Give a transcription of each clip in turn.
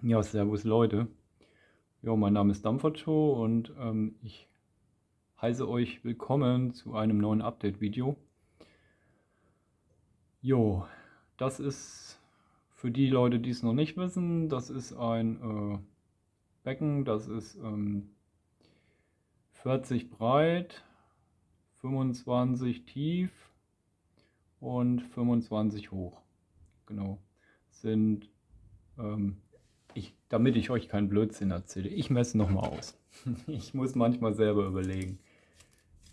Ja, servus Leute. Ja, mein Name ist Dampfertshow und ähm, ich heiße euch willkommen zu einem neuen Update-Video. Jo, das ist für die Leute, die es noch nicht wissen, das ist ein äh, Becken, das ist ähm, 40 breit, 25 tief und 25 hoch. Genau, sind ähm, ich, damit ich euch keinen Blödsinn erzähle. Ich messe nochmal aus. Ich muss manchmal selber überlegen.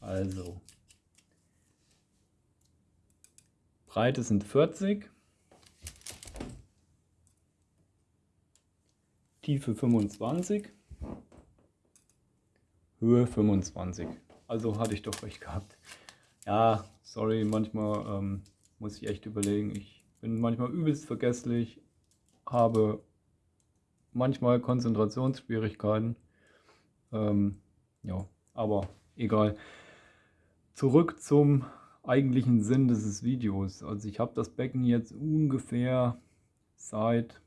Also. Breite sind 40. Tiefe 25. Höhe 25. Also hatte ich doch recht gehabt. Ja, sorry, manchmal ähm, muss ich echt überlegen. Ich bin manchmal übelst vergesslich, habe manchmal Konzentrationsschwierigkeiten. Ähm, ja, aber egal. Zurück zum eigentlichen Sinn dieses Videos. Also ich habe das Becken jetzt ungefähr seit,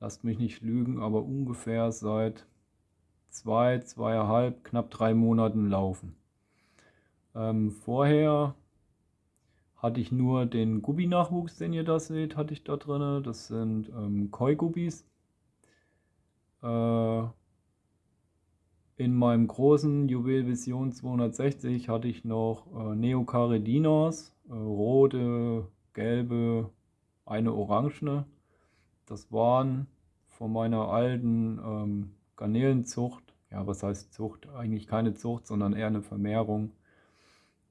lasst mich nicht lügen, aber ungefähr seit zwei, zweieinhalb, knapp drei Monaten laufen. Ähm, vorher hatte ich nur den Gubbi-Nachwuchs, den ihr da seht, hatte ich da drin. Das sind ähm, Koi-Gubbis. Äh, in meinem großen Juwel Vision 260 hatte ich noch äh, Neocaredinas, äh, rote, gelbe, eine orangene. Das waren von meiner alten ähm, Garnelenzucht, ja was heißt Zucht, eigentlich keine Zucht, sondern eher eine Vermehrung,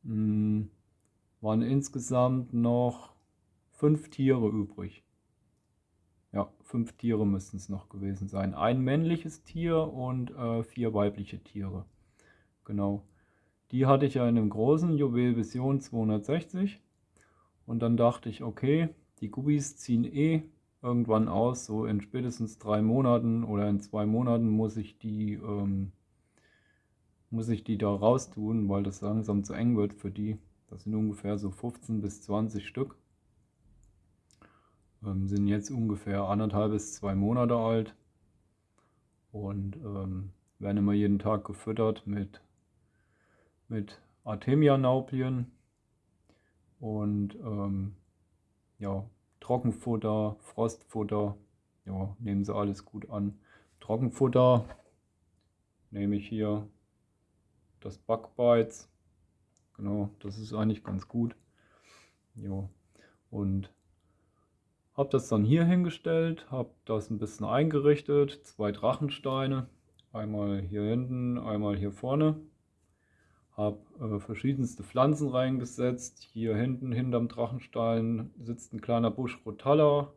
hm, waren insgesamt noch fünf Tiere übrig. Ja, fünf Tiere müssten es noch gewesen sein. Ein männliches Tier und äh, vier weibliche Tiere. Genau. Die hatte ich ja in einem großen Juwel Vision 260. Und dann dachte ich, okay, die Gubbis ziehen eh irgendwann aus. So in spätestens drei Monaten oder in zwei Monaten muss ich die, ähm, muss ich die da raus tun, weil das langsam zu eng wird für die. Das sind ungefähr so 15 bis 20 Stück ähm, sind jetzt ungefähr anderthalb bis zwei Monate alt und ähm, werden immer jeden Tag gefüttert mit, mit Artemia-Nauplien und ähm, ja, Trockenfutter, Frostfutter, ja, nehmen sie alles gut an. Trockenfutter nehme ich hier das Backbeiz, genau, das ist eigentlich ganz gut. Ja, und habe das dann hier hingestellt, habe das ein bisschen eingerichtet, zwei Drachensteine, einmal hier hinten, einmal hier vorne. Habe äh, verschiedenste Pflanzen reingesetzt. Hier hinten, hinterm Drachenstein, sitzt ein kleiner Busch Rotalla.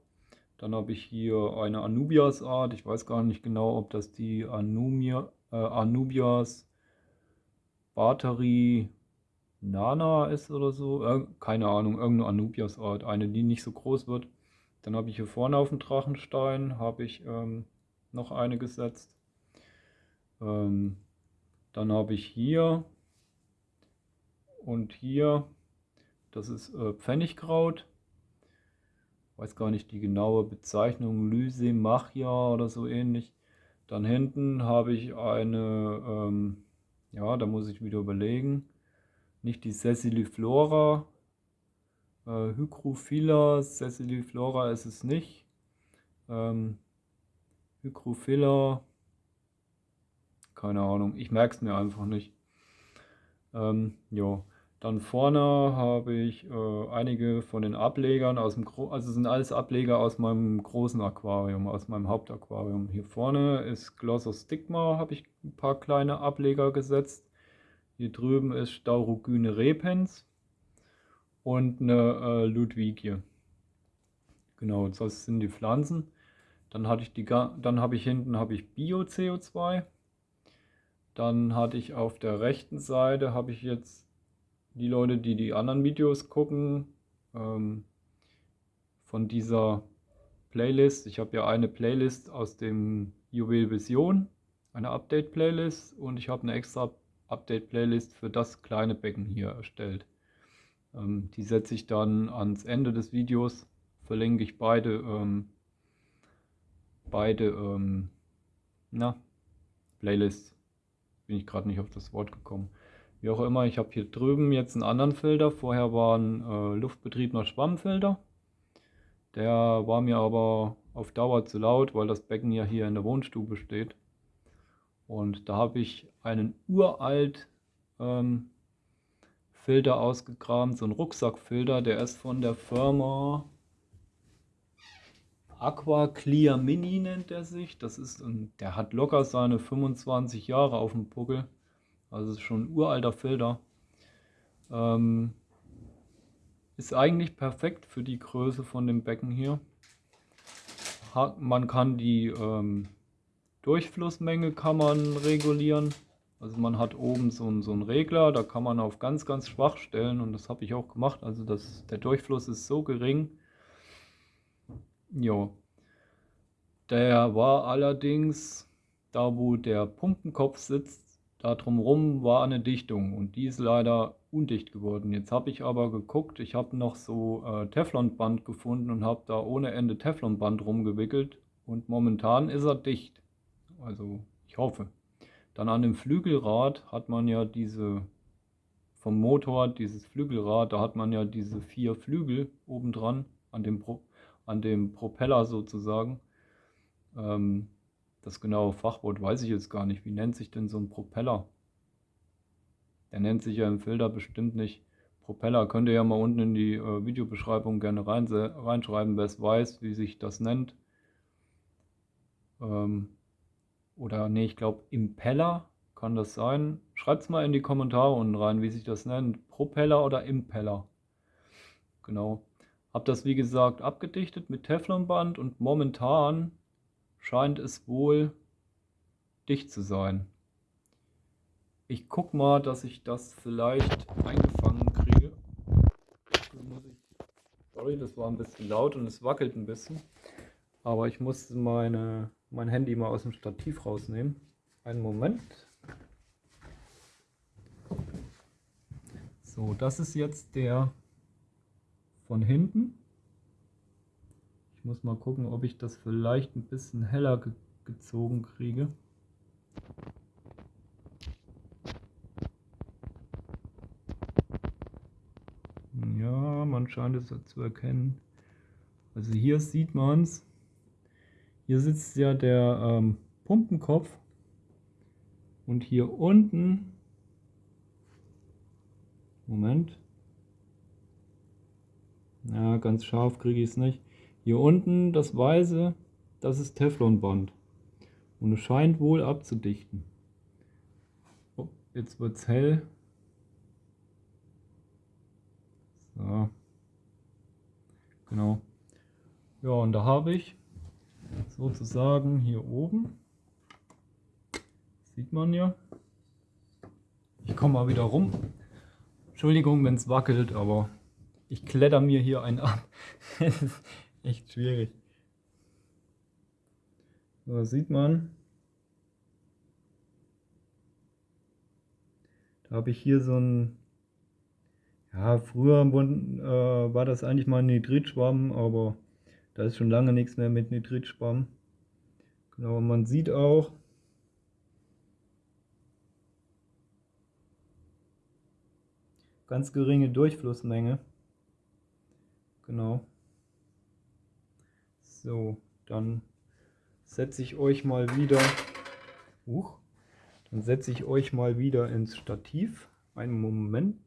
Dann habe ich hier eine Anubias-Art. Ich weiß gar nicht genau, ob das die Anumia, äh, Anubias Battery Nana ist oder so. Äh, keine Ahnung, irgendeine Anubias-Art. Eine, die nicht so groß wird. Dann habe ich hier vorne auf dem Drachenstein habe ich ähm, noch eine gesetzt. Ähm, dann habe ich hier und hier, das ist äh, Pfennigkraut. Weiß gar nicht die genaue Bezeichnung, Lysemachia oder so ähnlich. Dann hinten habe ich eine, ähm, ja, da muss ich wieder überlegen, nicht die Sessiliflora, äh, Hygrophila, Sessiliflora ist es nicht. Ähm, Hygrophila, keine Ahnung, ich merke es mir einfach nicht. Ähm, ja, dann vorne habe ich äh, einige von den Ablegern aus dem, Gro also sind alles Ableger aus meinem großen Aquarium, aus meinem Hauptaquarium. Hier vorne ist Glossostigma, habe ich ein paar kleine Ableger gesetzt. Hier drüben ist Staurogyne repens und eine äh, Ludwigie. Genau, das sind die Pflanzen. Dann hatte ich die, dann habe ich hinten habe ich Bio-CO2. Dann hatte ich auf der rechten Seite habe ich jetzt die Leute, die die anderen Videos gucken, ähm, von dieser Playlist. Ich habe ja eine Playlist aus dem Juwel Vision, eine Update-Playlist und ich habe eine extra Update-Playlist für das kleine Becken hier erstellt. Ähm, die setze ich dann ans Ende des Videos, verlinke ich beide, ähm, beide, ähm, na, Playlists. Bin ich gerade nicht auf das Wort gekommen. Wie auch immer, ich habe hier drüben jetzt einen anderen Filter. Vorher war ein äh, luftbetriebener Schwammfilter. Der war mir aber auf Dauer zu laut, weil das Becken ja hier in der Wohnstube steht. Und da habe ich einen uralt ähm, Filter ausgegraben, so ein Rucksackfilter, der ist von der Firma Aqua Clear Mini nennt er sich. Das ist ein, der hat locker seine 25 Jahre auf dem Buckel. Also ist schon ein uralter Filter. Ähm, ist eigentlich perfekt für die Größe von dem Becken hier. Man kann die ähm, Durchflussmenge kann man regulieren. Also man hat oben so, einen, so einen Regler, da kann man auf ganz, ganz schwach stellen und das habe ich auch gemacht. Also das, der Durchfluss ist so gering. Jo. Der war allerdings, da wo der Pumpenkopf sitzt, da drumherum war eine Dichtung und die ist leider undicht geworden. Jetzt habe ich aber geguckt, ich habe noch so äh, Teflonband gefunden und habe da ohne Ende Teflonband rumgewickelt und momentan ist er dicht. Also ich hoffe. Dann an dem Flügelrad hat man ja diese, vom Motor, dieses Flügelrad, da hat man ja diese vier Flügel obendran, an dem, Pro, an dem Propeller sozusagen. Ähm, das genaue Fachwort weiß ich jetzt gar nicht. Wie nennt sich denn so ein Propeller? Der nennt sich ja im Filter bestimmt nicht Propeller. Könnt ihr ja mal unten in die äh, Videobeschreibung gerne rein, reinschreiben, wer es weiß, wie sich das nennt. Ähm, oder nee, ich glaube Impeller kann das sein. Schreibt es mal in die Kommentare unten rein, wie sich das nennt. Propeller oder Impeller. Genau. Hab das wie gesagt abgedichtet mit Teflonband und momentan scheint es wohl dicht zu sein. Ich guck mal, dass ich das vielleicht eingefangen kriege. Sorry, das war ein bisschen laut und es wackelt ein bisschen. Aber ich muss meine, mein Handy mal aus dem Stativ rausnehmen. Einen Moment. So, das ist jetzt der von hinten. Ich muss mal gucken, ob ich das vielleicht ein bisschen heller ge gezogen kriege. Ja, man scheint es zu erkennen. Also hier sieht man es. Hier sitzt ja der ähm, Pumpenkopf und hier unten, Moment, ja, ganz scharf kriege ich es nicht. Hier unten das Weiße, das ist Teflonband. Und es scheint wohl abzudichten. Oh, jetzt wird es hell. So. Genau. Ja, und da habe ich sozusagen hier oben, sieht man ja. Ich komme mal wieder rum. Entschuldigung, wenn es wackelt, aber ich kletter mir hier einen ab. echt schwierig. So sieht man. Da habe ich hier so ein, ja früher äh, war das eigentlich mal ein Nitritschwamm, aber da ist schon lange nichts mehr mit Nitritschwamm. Genau, man sieht auch, ganz geringe Durchflussmenge. Genau. So, dann setze ich euch mal wieder, uh, dann setze ich euch mal wieder ins Stativ. Einen Moment.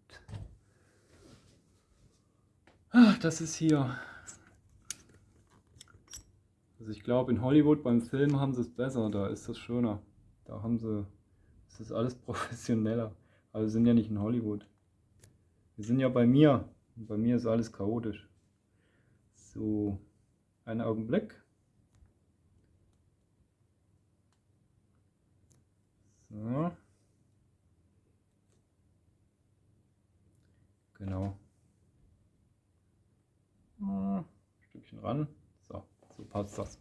Ach, das ist hier. Also ich glaube in Hollywood beim Film haben sie es besser, da ist das schöner. Da haben sie, das ist alles professioneller. Aber wir sind ja nicht in Hollywood. Wir sind ja bei mir. Und bei mir ist alles chaotisch. So. Einen Augenblick. So. Genau. Ein Stückchen ran. Passt das.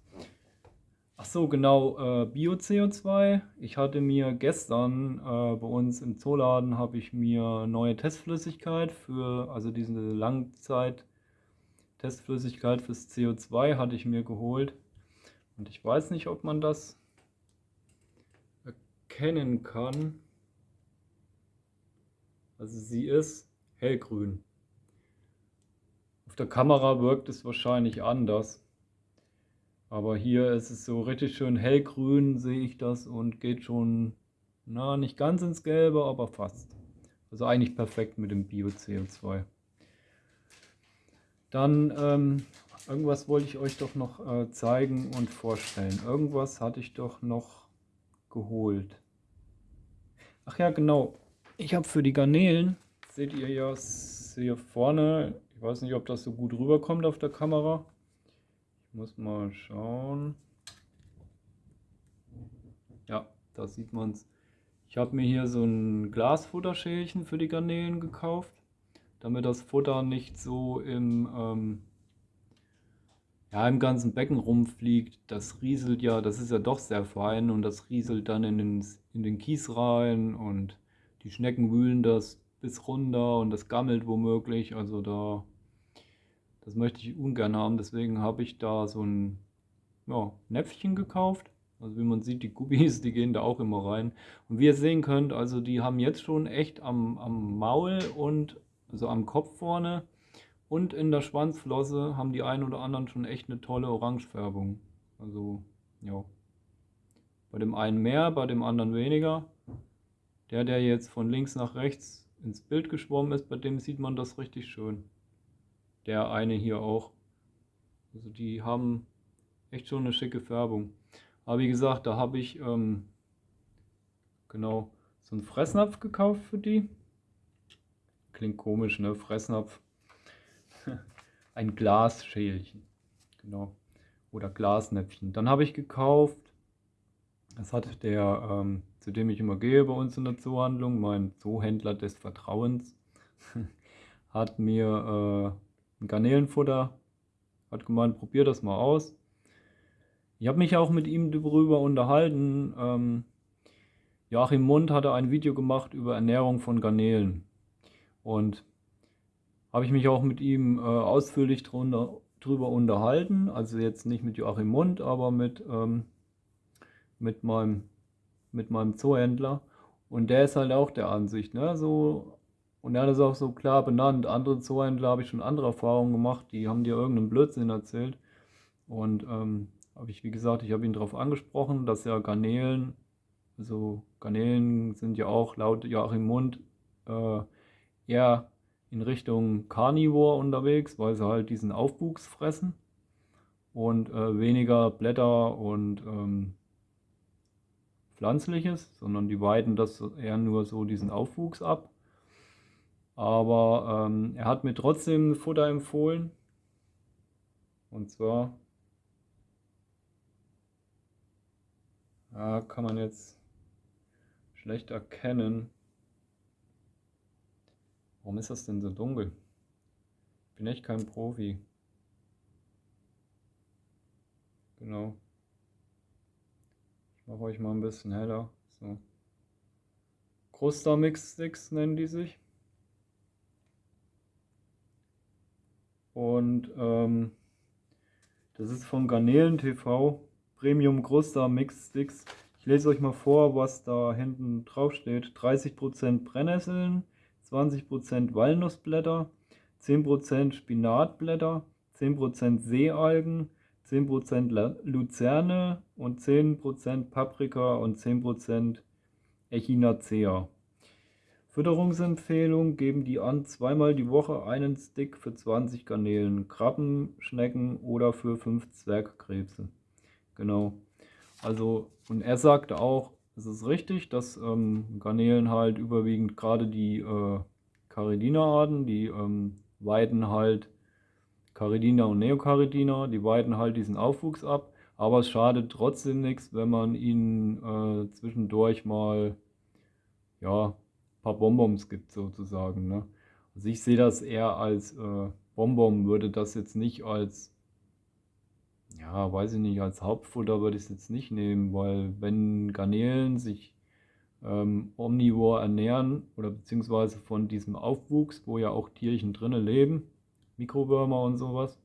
Ach so, genau, äh, Bio-CO2. Ich hatte mir gestern äh, bei uns im Zooladen habe ich mir neue Testflüssigkeit für, also diese Langzeit Testflüssigkeit fürs CO2 hatte ich mir geholt. Und ich weiß nicht, ob man das erkennen kann. Also sie ist hellgrün. Auf der Kamera wirkt es wahrscheinlich anders. Aber hier ist es so richtig schön hellgrün, sehe ich das und geht schon, na, nicht ganz ins Gelbe, aber fast. Also eigentlich perfekt mit dem Bio-CO2. Dann ähm, irgendwas wollte ich euch doch noch äh, zeigen und vorstellen. Irgendwas hatte ich doch noch geholt. Ach ja, genau. Ich habe für die Garnelen, seht ihr ja hier vorne, ich weiß nicht, ob das so gut rüberkommt auf der Kamera. Muss mal schauen. Ja, da sieht man es. Ich habe mir hier so ein Glasfutterschälchen für die Garnelen gekauft, damit das Futter nicht so im, ähm, ja, im ganzen Becken rumfliegt. Das rieselt ja, das ist ja doch sehr fein und das rieselt dann in den, in den Kies rein und die Schnecken wühlen das bis runter und das gammelt womöglich. Also da, das möchte ich ungern haben. Deswegen habe ich da so ein ja, Näpfchen gekauft. Also wie man sieht, die Gubis, die gehen da auch immer rein. Und wie ihr sehen könnt, also die haben jetzt schon echt am, am Maul und also am Kopf vorne und in der Schwanzflosse haben die einen oder anderen schon echt eine tolle Orangefärbung. Also, ja. Bei dem einen mehr, bei dem anderen weniger. Der, der jetzt von links nach rechts ins Bild geschwommen ist, bei dem sieht man das richtig schön. Der eine hier auch. Also die haben echt schon eine schicke Färbung. Aber wie gesagt, da habe ich ähm, genau so einen Fressnapf gekauft für die. Klingt komisch, ne? Fressnapf. Ein Glasschälchen. Genau. Oder Glasnäpfchen. Dann habe ich gekauft, das hat der ähm, zu dem ich immer gehe bei uns in der Zoohandlung, mein Zoohändler des Vertrauens, hat mir äh, ein Garnelenfutter, hat gemeint, probier das mal aus. Ich habe mich auch mit ihm darüber unterhalten. Ähm, Joachim Mund hatte ein Video gemacht über Ernährung von Garnelen. Und habe ich mich auch mit ihm äh, ausführlich drunter, drüber unterhalten. Also jetzt nicht mit Joachim Mund, aber mit, ähm, mit meinem mit meinem Zoohändler. Und der ist halt auch der Ansicht, ne? So, und er hat es auch so klar benannt. Andere Zoohändler habe ich schon andere Erfahrungen gemacht, die haben dir irgendeinen Blödsinn erzählt. Und ähm, habe ich, wie gesagt, ich habe ihn darauf angesprochen, dass ja Garnelen, also Garnelen sind ja auch laut Joachim Mund äh, eher in Richtung Carnivore unterwegs, weil sie halt diesen Aufwuchs fressen und äh, weniger Blätter und ähm, Pflanzliches, sondern die weiden das eher nur so diesen Aufwuchs ab. Aber ähm, er hat mir trotzdem Futter empfohlen. Und zwar ja, kann man jetzt schlecht erkennen. Warum ist das denn so dunkel? Ich bin echt kein Profi. Genau mache euch mal ein bisschen heller. So. Kruster Mix Sticks nennen die sich. Und ähm, das ist von Garnelen TV. Premium Kruster Mix Sticks. Ich lese euch mal vor, was da hinten drauf steht. 30% Brennnesseln, 20% Walnussblätter, 10% Spinatblätter, 10% Seealgen, 10% Luzerne und 10% Paprika und 10% Echinacea. Fütterungsempfehlung geben die an, zweimal die Woche einen Stick für 20 Garnelen, Krabben, Schnecken oder für 5 Zwergkrebse. Genau. Also, und er sagte auch, es ist richtig, dass ähm, Garnelen halt überwiegend gerade die äh, Caridina-Arten, die ähm, weiden halt Caridina und Neocaridina, die weiden halt diesen Aufwuchs ab, aber es schadet trotzdem nichts, wenn man ihnen äh, zwischendurch mal ja, paar Bonbons gibt sozusagen. Ne? Also ich sehe das eher als äh, Bonbon, würde das jetzt nicht als, ja, weiß ich nicht, als Hauptfutter würde ich es jetzt nicht nehmen, weil wenn Garnelen sich ähm, omnivor ernähren oder beziehungsweise von diesem Aufwuchs, wo ja auch Tierchen drinnen leben, Mikrowürmer und sowas,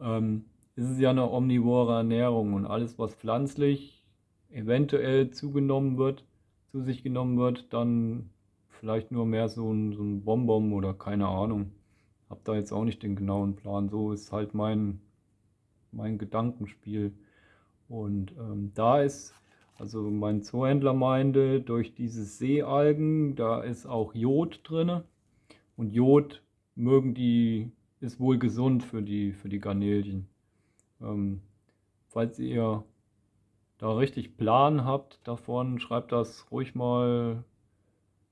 ähm, ist es ja eine omnivore Ernährung und alles, was pflanzlich eventuell zugenommen wird, zu sich genommen wird, dann vielleicht nur mehr so ein, so ein Bonbon oder keine Ahnung. Hab da jetzt auch nicht den genauen Plan. So ist halt mein, mein Gedankenspiel. Und ähm, da ist, also mein Zoohändler meinte, durch diese Seealgen, da ist auch Jod drin. Und Jod mögen die, ist wohl gesund für die, für die Garnelchen. Ähm, falls ihr da richtig Plan habt davon, schreibt das ruhig mal,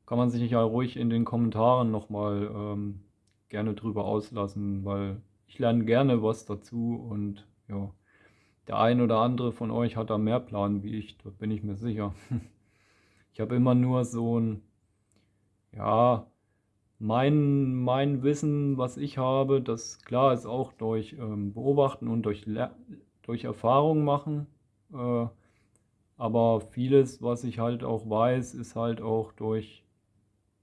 kann man sich ja ruhig in den Kommentaren nochmal ähm, gerne drüber auslassen, weil ich lerne gerne was dazu und ja, der ein oder andere von euch hat da mehr Plan wie ich, da bin ich mir sicher. Ich habe immer nur so ein, ja, mein, mein Wissen, was ich habe, das klar ist auch durch ähm, Beobachten und durch, durch Erfahrung machen. Äh, aber vieles, was ich halt auch weiß, ist halt auch durch,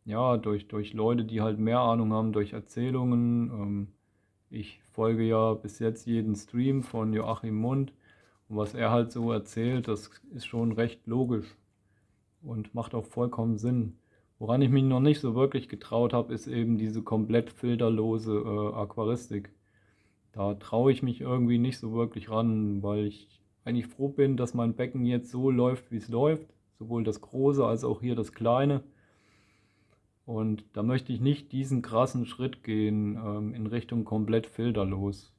ja, durch, durch Leute, die halt mehr Ahnung haben, durch Erzählungen. Ähm, ich folge ja bis jetzt jeden Stream von Joachim Mund. Und was er halt so erzählt, das ist schon recht logisch und macht auch vollkommen Sinn. Woran ich mich noch nicht so wirklich getraut habe, ist eben diese komplett filterlose äh, Aquaristik. Da traue ich mich irgendwie nicht so wirklich ran, weil ich eigentlich froh bin, dass mein Becken jetzt so läuft, wie es läuft. Sowohl das große als auch hier das kleine. Und da möchte ich nicht diesen krassen Schritt gehen ähm, in Richtung komplett filterlos.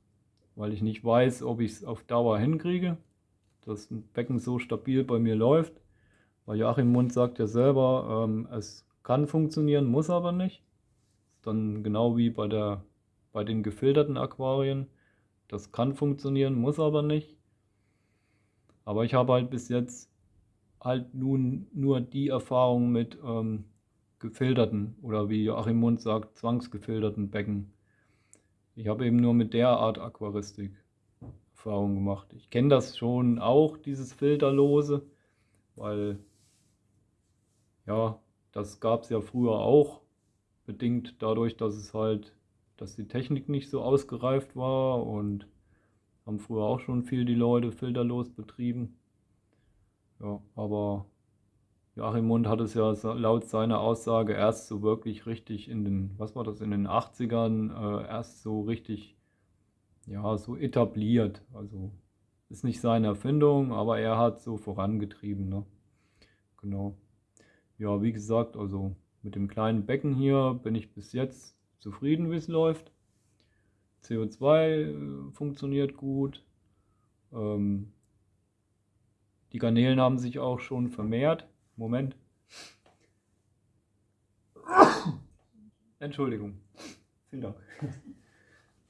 Weil ich nicht weiß, ob ich es auf Dauer hinkriege, dass ein Becken so stabil bei mir läuft. Weil Joachim Mund sagt ja selber, ähm, es kann funktionieren, muss aber nicht. Dann genau wie bei, der, bei den gefilterten Aquarien. Das kann funktionieren, muss aber nicht. Aber ich habe halt bis jetzt halt nun nur die Erfahrung mit ähm, gefilterten oder wie Joachim Mund sagt, zwangsgefilterten Becken. Ich habe eben nur mit der Art Aquaristik Erfahrung gemacht. Ich kenne das schon auch, dieses Filterlose, weil ja, das gab es ja früher auch, bedingt dadurch, dass es halt, dass die Technik nicht so ausgereift war und haben früher auch schon viel die Leute filterlos betrieben. Ja, aber Joachim Mund hat es ja laut seiner Aussage erst so wirklich richtig in den, was war das, in den 80ern äh, erst so richtig, ja, so etabliert. Also ist nicht seine Erfindung, aber er hat so vorangetrieben, ne? Genau ja, wie gesagt, also mit dem kleinen Becken hier bin ich bis jetzt zufrieden, wie es läuft. CO2 äh, funktioniert gut. Ähm, die Garnelen haben sich auch schon vermehrt. Moment. Entschuldigung. Vielen Dank.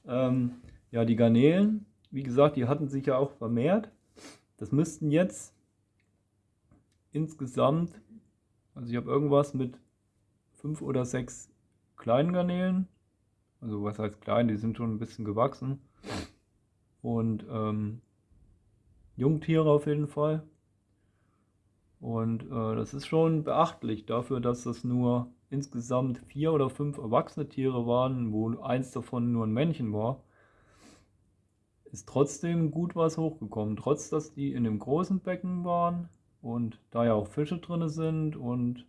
ähm, ja, die Garnelen, wie gesagt, die hatten sich ja auch vermehrt. Das müssten jetzt insgesamt also ich habe irgendwas mit fünf oder sechs kleinen Garnelen. Also was heißt klein, die sind schon ein bisschen gewachsen. Und ähm, Jungtiere auf jeden Fall. Und äh, das ist schon beachtlich dafür, dass das nur insgesamt vier oder fünf erwachsene Tiere waren, wo eins davon nur ein Männchen war. Ist trotzdem gut was hochgekommen, trotz dass die in dem großen Becken waren und da ja auch Fische drin sind und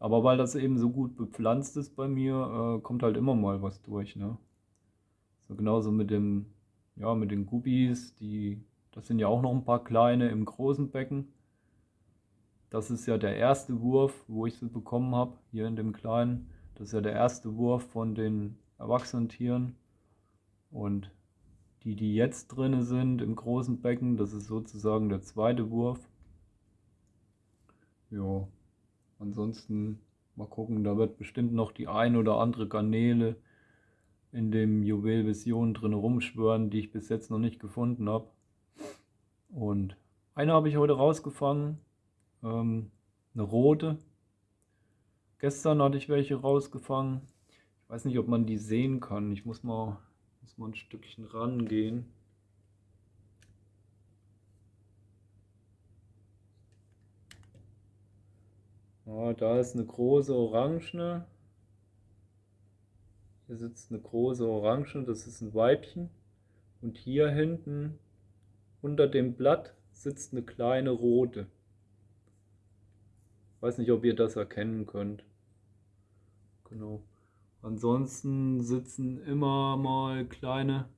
aber weil das eben so gut bepflanzt ist bei mir, äh, kommt halt immer mal was durch, ne? So genauso mit dem, ja, mit den Guppies, die, das sind ja auch noch ein paar kleine im großen Becken. Das ist ja der erste Wurf, wo ich sie bekommen habe, hier in dem kleinen. Das ist ja der erste Wurf von den erwachsenen Tieren. Und die, die jetzt drin sind im großen Becken, das ist sozusagen der zweite Wurf. Ja, ansonsten mal gucken, da wird bestimmt noch die ein oder andere Garnele in dem Juwel Vision drin rumschwören, die ich bis jetzt noch nicht gefunden habe. Und eine habe ich heute rausgefangen, ähm, eine rote. Gestern hatte ich welche rausgefangen. Ich weiß nicht, ob man die sehen kann. Ich muss mal, muss mal ein Stückchen rangehen. Ja, da ist eine große Orange. Hier sitzt eine große Orange, das ist ein Weibchen. Und hier hinten unter dem Blatt sitzt eine kleine rote. Weiß nicht, ob ihr das erkennen könnt. Genau. Ansonsten sitzen immer mal kleine,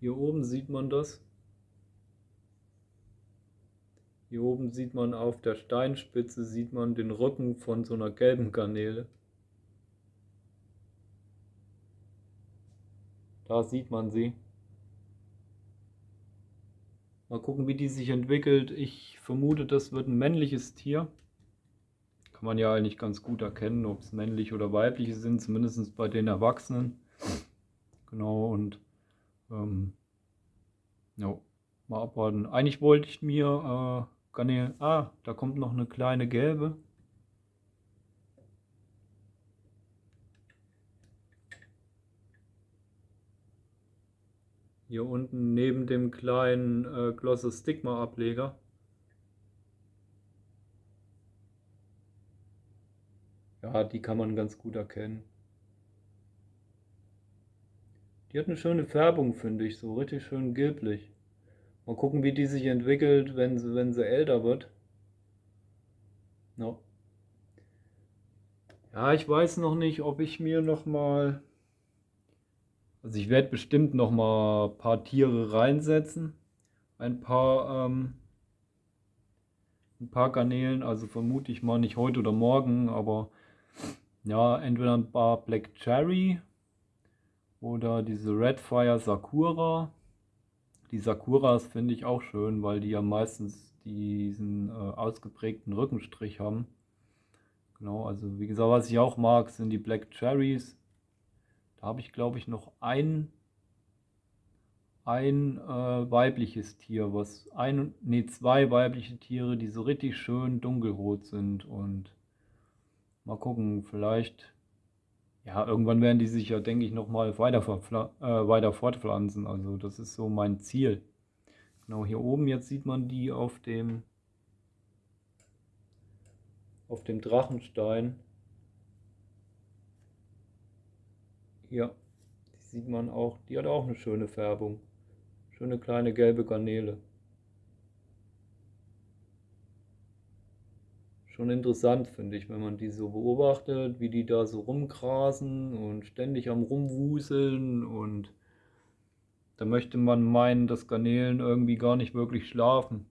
hier oben sieht man das. Hier oben sieht man auf der Steinspitze, sieht man den Rücken von so einer gelben Garnele. Da sieht man sie. Mal gucken, wie die sich entwickelt. Ich vermute, das wird ein männliches Tier kann man ja eigentlich ganz gut erkennen, ob es männlich oder weibliche sind, zumindest bei den Erwachsenen. Genau, und ähm, ja, mal abwarten. Eigentlich wollte ich mir äh, Garnelen, ah, da kommt noch eine kleine gelbe. Hier unten neben dem kleinen äh, Glossostigma Ableger. Ja, die kann man ganz gut erkennen. Die hat eine schöne Färbung, finde ich, so richtig schön gelblich. Mal gucken, wie die sich entwickelt, wenn sie, wenn sie älter wird. No. Ja, ich weiß noch nicht, ob ich mir noch mal... Also ich werde bestimmt noch mal ein paar Tiere reinsetzen. Ein paar ähm, ein paar Garnelen, also vermute ich mal nicht heute oder morgen, aber ja, entweder ein paar Black Cherry oder diese Red Fire Sakura. Die Sakuras finde ich auch schön, weil die ja meistens diesen äh, ausgeprägten Rückenstrich haben. Genau, also wie gesagt, was ich auch mag, sind die Black Cherries. Da habe ich glaube ich noch ein, ein äh, weibliches Tier, was ein, nee, zwei weibliche Tiere, die so richtig schön dunkelrot sind und Mal gucken, vielleicht, ja, irgendwann werden die sich ja, denke ich, nochmal weiter, äh, weiter fortpflanzen. Also das ist so mein Ziel. Genau, hier oben jetzt sieht man die auf dem, auf dem Drachenstein. Hier, die sieht man auch, die hat auch eine schöne Färbung. Schöne kleine gelbe Garnele. Schon interessant, finde ich, wenn man die so beobachtet, wie die da so rumgrasen und ständig am rumwuseln und da möchte man meinen, dass Garnelen irgendwie gar nicht wirklich schlafen.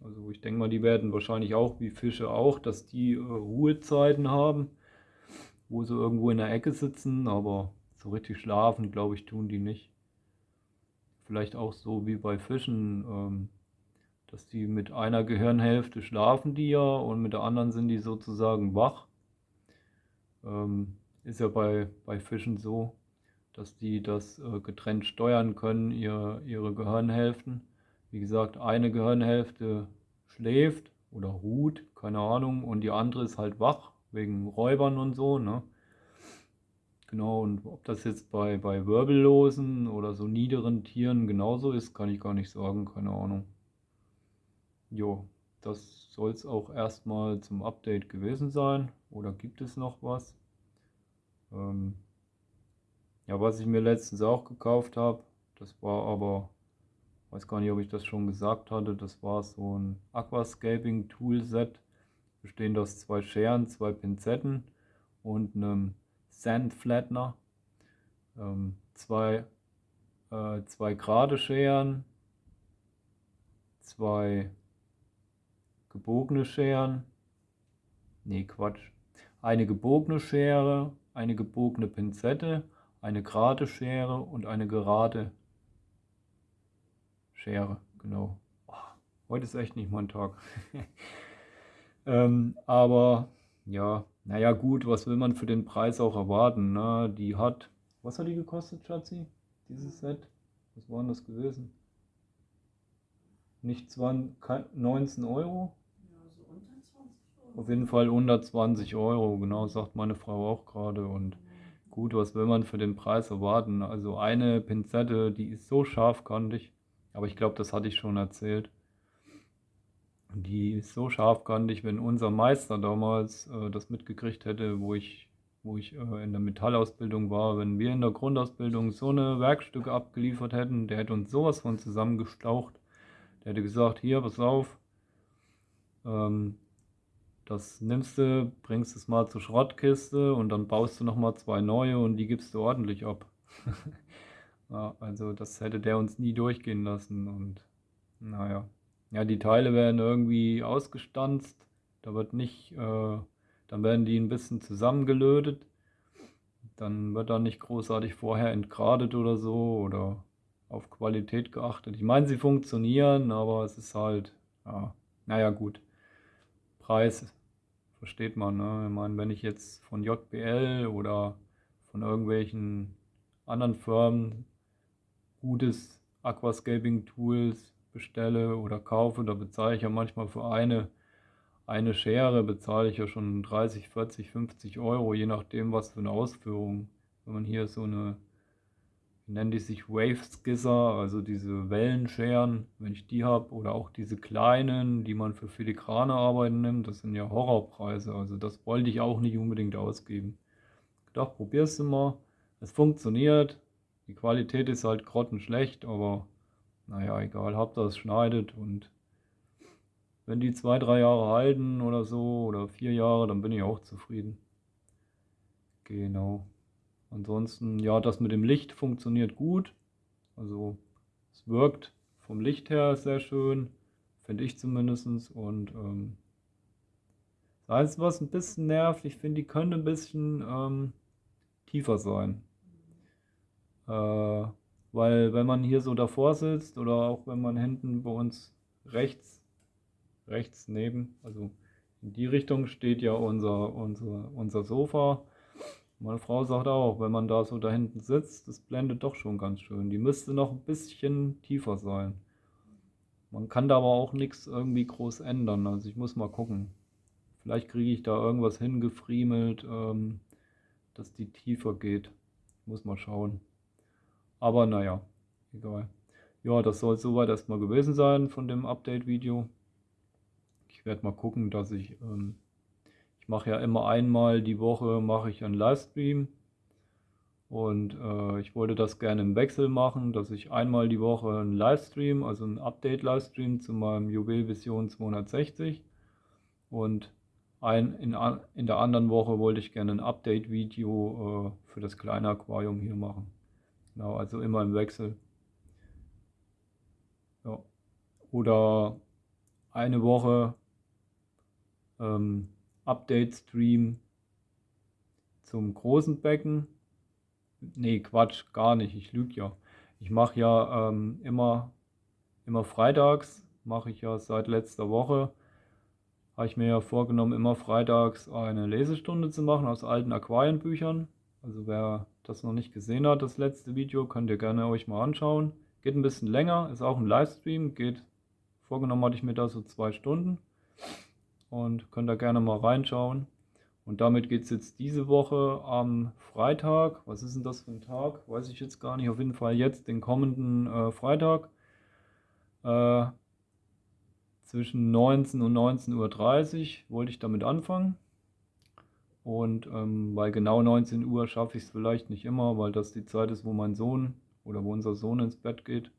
Also ich denke mal, die werden wahrscheinlich auch wie Fische auch, dass die äh, Ruhezeiten haben, wo sie irgendwo in der Ecke sitzen, aber so richtig schlafen, glaube ich, tun die nicht. Vielleicht auch so wie bei Fischen, ähm, dass die mit einer Gehirnhälfte schlafen die ja und mit der anderen sind die sozusagen wach. Ähm, ist ja bei, bei Fischen so, dass die das äh, getrennt steuern können, ihr, ihre Gehirnhälften. Wie gesagt, eine Gehirnhälfte schläft oder ruht, keine Ahnung, und die andere ist halt wach, wegen Räubern und so, ne? Genau, und ob das jetzt bei, bei Wirbellosen oder so niederen Tieren genauso ist, kann ich gar nicht sagen, keine Ahnung. Jo, das soll es auch erstmal zum Update gewesen sein. Oder gibt es noch was? Ähm, ja, was ich mir letztens auch gekauft habe, das war aber, weiß gar nicht, ob ich das schon gesagt hatte, das war so ein Aquascaping Tool Set, bestehend aus zwei Scheren, zwei Pinzetten und einem Sand Flattener. Ähm, zwei, äh, zwei gerade Scheren, zwei gebogene Scheren, nee Quatsch, eine gebogene Schere, eine gebogene Pinzette, eine gerade Schere und eine gerade Schere, genau. Oh, heute ist echt nicht mein Tag. ähm, aber ja, naja gut, was will man für den Preis auch erwarten? Ne? Die hat, was hat die gekostet, Schatzi? Dieses Set? Was war denn das gewesen? Nicht 20, 19 Euro? Auf jeden Fall 120 Euro, genau, sagt meine Frau auch gerade. Und gut, was will man für den Preis erwarten? Also eine Pinzette, die ist so scharfkantig, aber ich glaube, das hatte ich schon erzählt. Die ist so scharfkantig, wenn unser Meister damals äh, das mitgekriegt hätte, wo ich wo ich äh, in der Metallausbildung war. Wenn wir in der Grundausbildung so eine Werkstücke abgeliefert hätten, der hätte uns sowas von zusammengestaucht. Der hätte gesagt, hier, pass auf, ähm, das nimmst du, bringst es mal zur Schrottkiste und dann baust du nochmal zwei neue und die gibst du ordentlich ab. ja, also das hätte der uns nie durchgehen lassen und naja. Ja, die Teile werden irgendwie ausgestanzt, da wird nicht, äh, dann werden die ein bisschen zusammengelötet, dann wird da nicht großartig vorher entgradet oder so oder auf Qualität geachtet. Ich meine, sie funktionieren, aber es ist halt, ja, naja gut. Preis versteht man. Ne? Ich meine, wenn ich jetzt von JBL oder von irgendwelchen anderen Firmen gutes Aquascaping-Tools bestelle oder kaufe, da bezahle ich ja manchmal für eine, eine Schere, bezahle ich ja schon 30, 40, 50 Euro, je nachdem, was für eine Ausführung. Wenn man hier so eine nennen die sich Wave Skisser, also diese Wellenscheren, wenn ich die habe, oder auch diese kleinen, die man für filigrane Arbeiten nimmt, das sind ja Horrorpreise, also das wollte ich auch nicht unbedingt ausgeben. Ich dachte, probier's mal, es funktioniert, die Qualität ist halt grottenschlecht, aber naja, egal, habt das schneidet. Und wenn die zwei, drei Jahre halten oder so, oder vier Jahre, dann bin ich auch zufrieden. Genau. Ansonsten, ja, das mit dem Licht funktioniert gut. Also es wirkt vom Licht her sehr schön, finde ich zumindest. Und ähm, das Einzige, was ein bisschen nervt, ich finde, die könnte ein bisschen ähm, tiefer sein. Äh, weil wenn man hier so davor sitzt oder auch wenn man hinten bei uns rechts, rechts neben, also in die Richtung steht ja unser, unser, unser Sofa meine Frau sagt auch, wenn man da so da hinten sitzt, das blendet doch schon ganz schön. Die müsste noch ein bisschen tiefer sein. Man kann da aber auch nichts irgendwie groß ändern. Also ich muss mal gucken. Vielleicht kriege ich da irgendwas hingefriemelt, ähm, dass die tiefer geht. Muss mal schauen. Aber naja, egal. Ja, das soll soweit erstmal gewesen sein von dem Update-Video. Ich werde mal gucken, dass ich ähm, ich mache ja immer einmal die Woche mache ich einen Livestream und äh, ich wollte das gerne im Wechsel machen, dass ich einmal die Woche einen Livestream, also einen Update-Livestream zu meinem Juwel Vision 260 und ein, in, in der anderen Woche wollte ich gerne ein Update-Video äh, für das kleine Aquarium hier machen. Genau, also immer im Wechsel. Ja. Oder eine Woche ähm, Update-Stream zum großen Becken. Nee, Quatsch, gar nicht, ich lüge ja. Ich mache ja ähm, immer, immer freitags, mache ich ja seit letzter Woche, habe ich mir ja vorgenommen, immer freitags eine Lesestunde zu machen aus alten Aquarienbüchern. Also wer das noch nicht gesehen hat, das letzte Video, könnt ihr gerne euch mal anschauen. Geht ein bisschen länger, ist auch ein Livestream, geht, vorgenommen hatte ich mir da so zwei Stunden und könnt da gerne mal reinschauen. Und damit geht es jetzt diese Woche am Freitag. Was ist denn das für ein Tag? Weiß ich jetzt gar nicht. Auf jeden Fall jetzt den kommenden äh, Freitag. Äh, zwischen 19 und 19.30 Uhr wollte ich damit anfangen. Und ähm, bei genau 19 Uhr schaffe ich es vielleicht nicht immer, weil das die Zeit ist, wo mein Sohn oder wo unser Sohn ins Bett geht.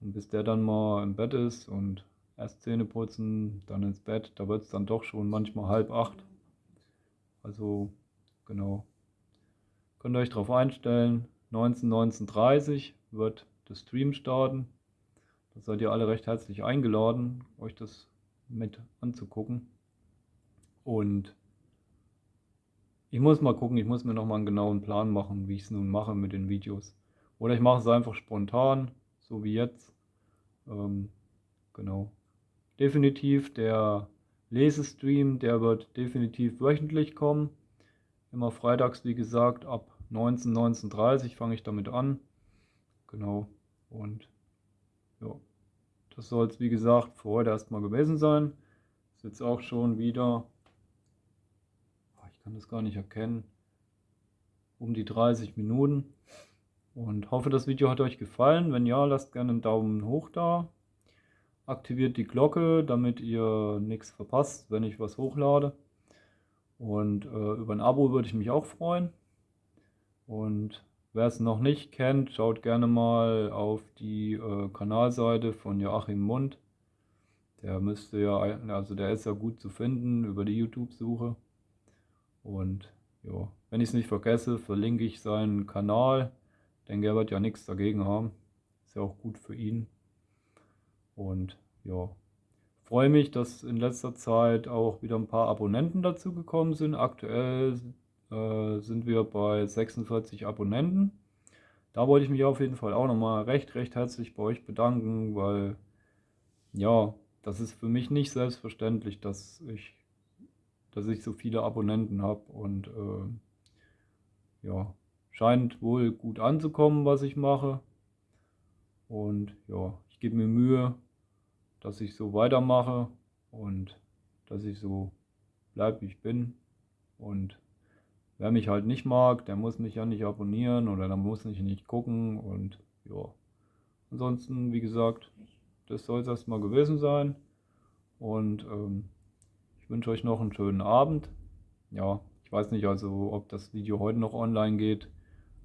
Und bis der dann mal im Bett ist und erst Zähne putzen, dann ins Bett. Da wird es dann doch schon manchmal halb acht. Also genau. Könnt ihr euch darauf einstellen. 19, 19.30 wird der Stream starten. Da seid ihr alle recht herzlich eingeladen, euch das mit anzugucken. Und ich muss mal gucken, ich muss mir noch mal einen genauen Plan machen, wie ich es nun mache mit den Videos. Oder ich mache es einfach spontan, so wie jetzt. Ähm, genau definitiv. Der Lesestream, der wird definitiv wöchentlich kommen. Immer freitags, wie gesagt, ab 19, 19.30 fange ich damit an. Genau. Und ja, das soll es, wie gesagt, für heute erstmal gewesen sein. Ist jetzt auch schon wieder, ah, ich kann das gar nicht erkennen, um die 30 Minuten. Und hoffe, das Video hat euch gefallen. Wenn ja, lasst gerne einen Daumen hoch da aktiviert die Glocke, damit ihr nichts verpasst, wenn ich was hochlade. Und äh, über ein Abo würde ich mich auch freuen. Und wer es noch nicht kennt, schaut gerne mal auf die äh, Kanalseite von Joachim Mund. Der müsste ja, also der ist ja gut zu finden über die YouTube-Suche. Und ja, wenn ich es nicht vergesse, verlinke ich seinen Kanal. Ich denke, er wird ja nichts dagegen haben. Ist ja auch gut für ihn. Und ja, freue mich, dass in letzter Zeit auch wieder ein paar Abonnenten dazu gekommen sind. Aktuell äh, sind wir bei 46 Abonnenten. Da wollte ich mich auf jeden Fall auch nochmal recht, recht herzlich bei euch bedanken, weil ja, das ist für mich nicht selbstverständlich, dass ich, dass ich so viele Abonnenten habe und äh, ja, scheint wohl gut anzukommen, was ich mache. Und ja, ich gebe mir Mühe, dass ich so weitermache und dass ich so bleibe, wie ich bin. Und wer mich halt nicht mag, der muss mich ja nicht abonnieren oder der muss mich nicht gucken. Und ja, ansonsten, wie gesagt, das soll es erstmal gewesen sein. Und ähm, ich wünsche euch noch einen schönen Abend. Ja, ich weiß nicht also, ob das Video heute noch online geht,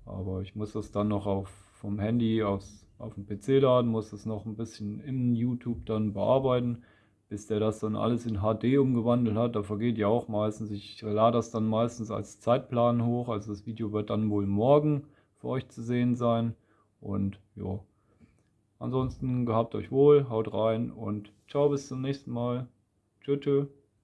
aber ich muss das dann noch auf vom Handy aufs, auf den PC laden, muss das noch ein bisschen in YouTube dann bearbeiten, bis der das dann alles in HD umgewandelt hat. Da vergeht ja auch meistens, ich lade das dann meistens als Zeitplan hoch, also das Video wird dann wohl morgen für euch zu sehen sein. Und ja, Ansonsten gehabt euch wohl, haut rein und ciao bis zum nächsten Mal. Tschüss. tschüss.